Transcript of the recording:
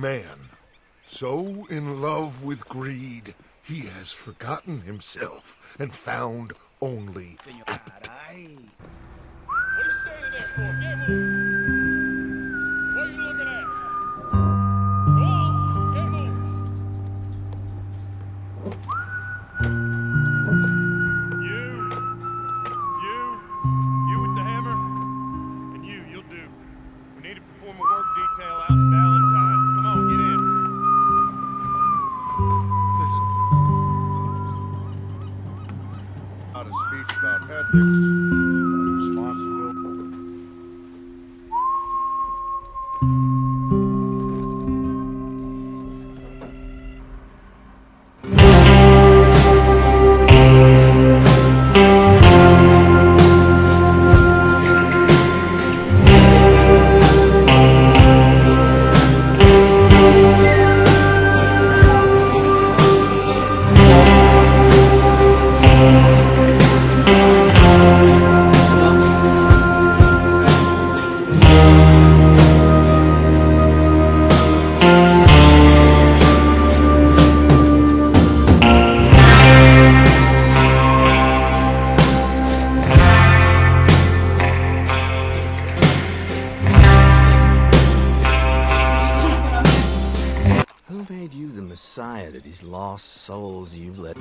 Man, so in love with greed, he has forgotten himself and found only appetite. What are you standing there for? Get moving. What are you looking at? Go on, get moving. You, you, you with the hammer, and you, you'll do. We need to perform a work detail out about ethics, made you the messiah to these lost souls you've let?